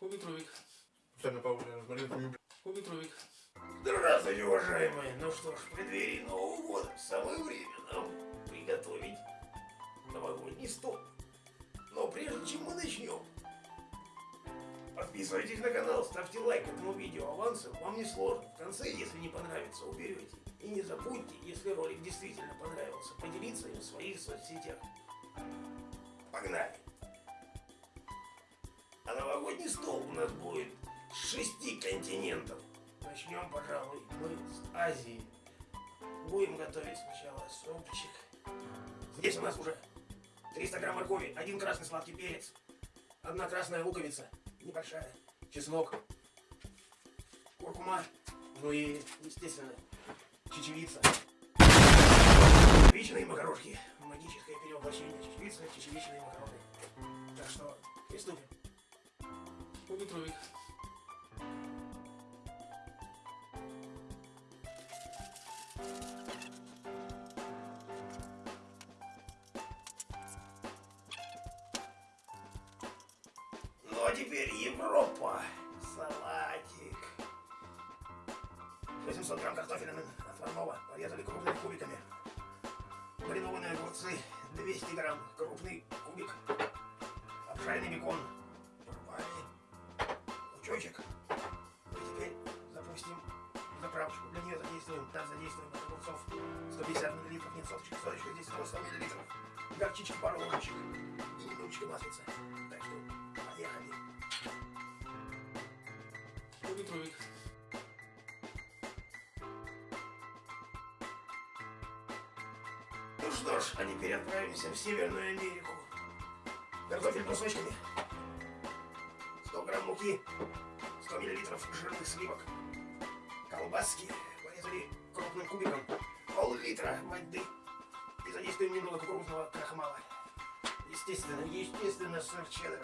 Кубитровик. Специально пауза, я смотрю, Кубитровик. Здравствуйте, уважаемые! Ну что ж, в преддверии Нового года самое время нам приготовить новогодний стол. Но прежде чем мы начнем, подписывайтесь на канал, ставьте лайк этому видео авансом, вам не сложно. В конце, если не понравится, уберете. И не забудьте, если ролик действительно понравился, поделиться им в своих соцсетях. Погнали! Новогодний стол у нас будет с шести континентов. Начнем, пожалуй, мы с Азии. Будем готовить сначала супчик. Здесь у нас уже 300 грамм моркови, один красный сладкий перец, одна красная луковица, небольшая, чеснок, куркума, ну и, естественно, чечевица. Чечевичные макарошки. Магическое перевоплощение чечевицы, чечевичные макароны. Так что, приступим. Кубитровик. Ну а теперь Европа. Салатик. 800 грамм картофеля отварного порезали крупными кубиками. Маринованные огурцы 200 грамм, крупный кубик. Обжаренный бекон. Лучочек. И теперь запустим заправочку. Для нее задействуем, так задействуем огурцов 150 миллилитров, нет соточек, соточка здесь 100 миллилитров. Горчички пару ложечек и немножечко маслица. Так что поехали. Кубитровик. Ну что ж, а теперь отправимся в Северную Америку. Картофель кусочками. 100 грамм муки. 100 миллилитров жирных сливок. Колбаски порезали крупным кубиком. Пол-литра воды. И задействуем немного кукурузного крахмала. Естественно, естественно, сыр чеддер.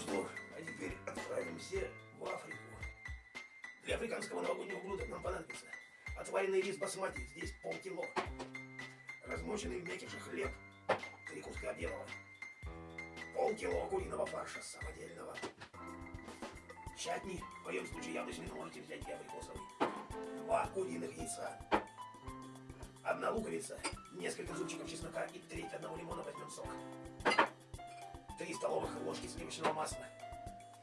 Что ж, а теперь отправимся в Африку. Для африканского новогоднего блюда нам понадобится отваренный рис басмати, здесь полкило. Размоченный в мякише хлеб, три куска белого. Полкило куриного фарша самодельного. Чатни, в моем случае яблочный, но можете взять и абрикосовый. Два куриных яйца. Одна луковица, несколько зубчиков чеснока и треть одного лимона возьмем сок. 3 столовых ложки сливочного масла,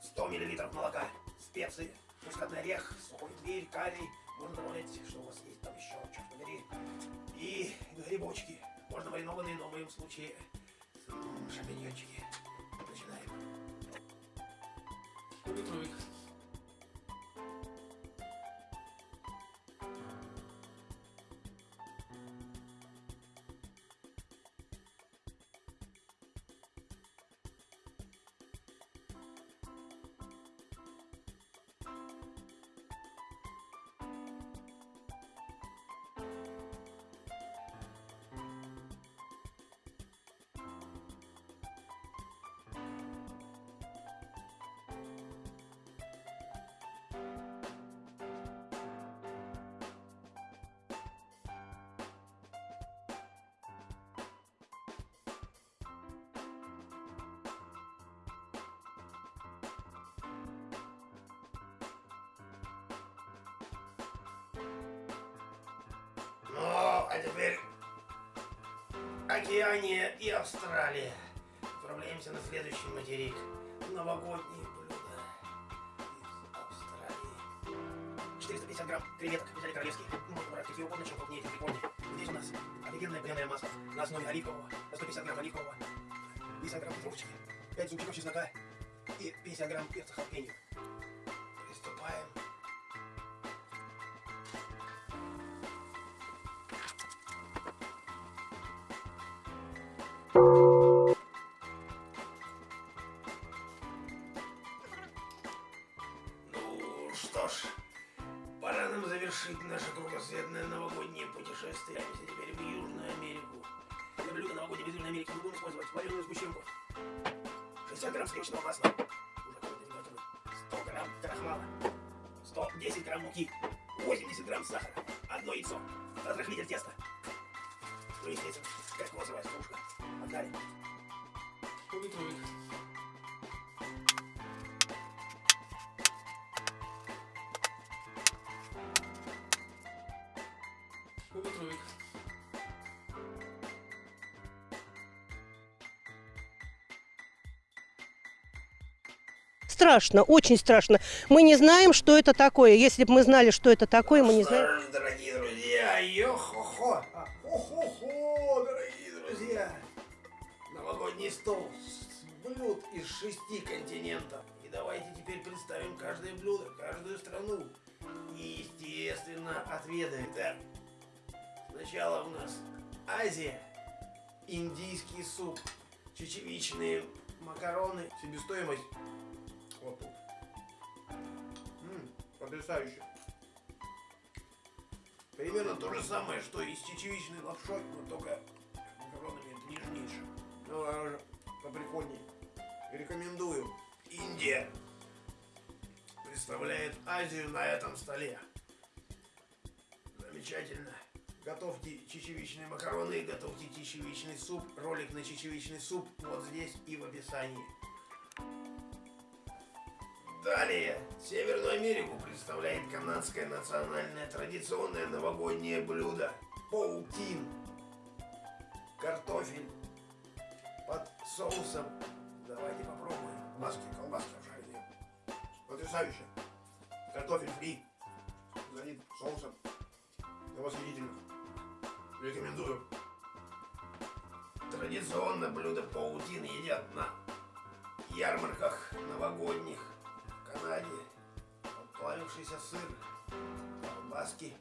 100 миллилитров молока, специи, мускатный орех, сухой тверь, карий, можно добавлять, что у вас есть там еще, черт побери, и грибочки, можно маринованные, но в моем случае шампиньончики. Начинаем. Кубитровик. А теперь Океания и Австралия. Отправляемся на следующий материк. Новогодние блюда из Австралии. 450 грамм креветок взяли королевские. Можно брать какие угодно, чем крупнее, тем прикольнее. Здесь у нас офигенное пряное масло на основе оливкового. На 150 грамм оливкового. 50 грамм петрушечки. 5 зубчиков чеснока и 50 грамм перца халпеньо. Пора нам завершить наше кругосветное новогоднее путешествие. А теперь в Южную Америку. Для блюда новогоднего из Южной Америки мы будем использовать вареную сгущенку. 60 грамм сливочного масла. Уже изготовлен. 100 грамм крахмала. 110 грамм муки. 80 грамм сахара. Одно яйцо. Разрыхлитель теста. Ну, естественно, кокосовая стружка. Погнали. Поллитровик. Страшно, очень страшно. Мы не знаем, что это такое. Если бы мы знали, что это такое, мы не знаем. Дорогие друзья, йо-хо-хо, хо-хо-хо, дорогие друзья. Новогодний стол с блюд из шести континентов. И давайте теперь представим каждое блюдо, каждую страну. И, естественно, отведаем. Так, сначала у нас Азия, индийский суп, чечевичные макароны, себестоимость вот тут. М, потрясающе. Примерно то же самое, что и с чечевичной лапшой, но только макаронами это нежнейшее. Ну, а уже поприкольнее. Рекомендую. Индия представляет Азию на этом столе. Замечательно. Готовьте чечевичные макароны, готовьте чечевичный суп. Ролик на чечевичный суп вот здесь и в описании. Далее, Северную Америку представляет канадское национальное традиционное новогоднее блюдо – паутин. Картофель под соусом. Давайте попробуем. Маски, колбаски обжаренные. Потрясающе. Картофель фри. Залит соусом. Это восхитительно. Рекомендую. Традиционно блюдо паутин едят на ярмарках новогодних Канаде. Плавившийся сыр, колбаски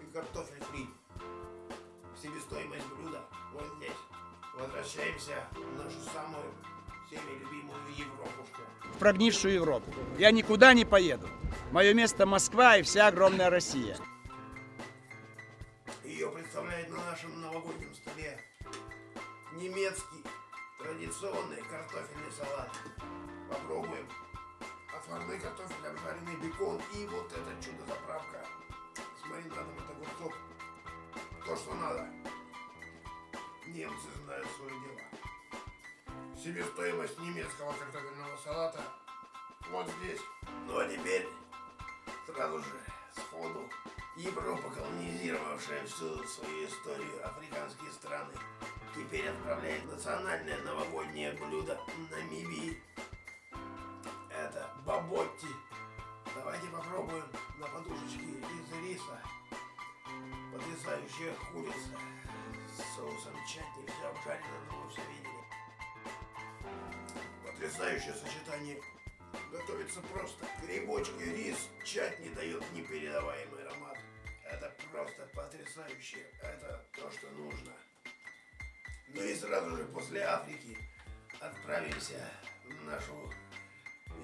и картофель фри. Себестоимость блюда вот здесь. Возвращаемся в нашу самую всеми любимую Европушку. в прогнившую Европу. Я никуда не поеду. Мое место Москва и вся огромная Россия. Ее представляет на нашем новогоднем столе немецкий традиционный картофельный салат. Попробуем. Отварной картофель, обжаренный бекон и вот это чудо-заправка с маринадом от огурцов. То, что надо. Немцы знают свое дело. Себестоимость немецкого картофельного салата вот здесь. Ну а теперь сразу же сходу Европа, колонизировавшая всю свою историю африканские страны, теперь отправляет национальное новогоднее блюдо Намибии. Это баботти. Давайте попробуем на подушечке из риса. Потрясающая курица с соусом чатни, все обжарено, но вы все видели. Потрясающее сочетание. Готовится просто. Грибочки, рис, чатни дает непередаваемый аромат. Это просто потрясающе. Это то, что нужно. Ну и сразу же после Африки отправимся в нашу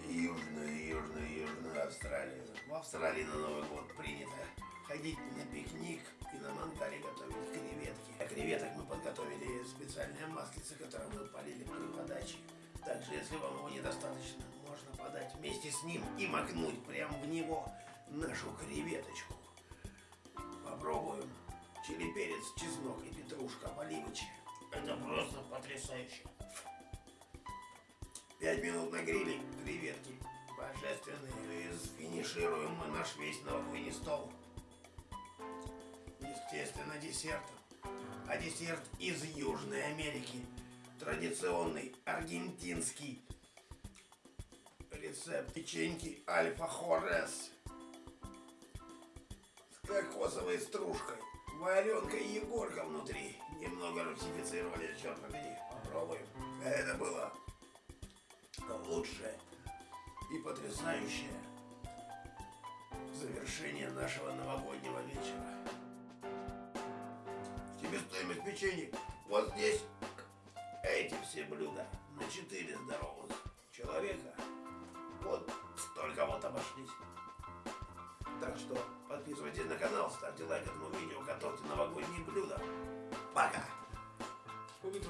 южную, южную, южную Австралию. В Австралии на Новый год принято ходить на пикник и на мангале готовить креветки. А креветок мы подготовили специальное маслице, которое мы полили при подаче. Также, если вам его недостаточно, можно подать вместе с ним и макнуть прямо в него нашу креветочку. Попробуем. Чили, перец, чеснок и петрушка, поливочки. Это просто потрясающе. Пять минут на гриле, креветки божественные. Финишируем мы наш весь новогодний стол. Естественно, десертом. А десерт из Южной Америки. Традиционный аргентинский рецепт печеньки Альфа Хорес с кокосовой стружкой, варенка и егорка внутри. Немного русифицировали, черт побери. Попробуем. Это было лучшее и потрясающее завершение нашего новогоднего вечера. Себестоимость печенья вот здесь. Эти все блюда на 4 здоровых человека. Вот столько вот подписывайтесь на канал, ставьте лайк этому видео, готовьте новогодние блюда. pagar. Vou me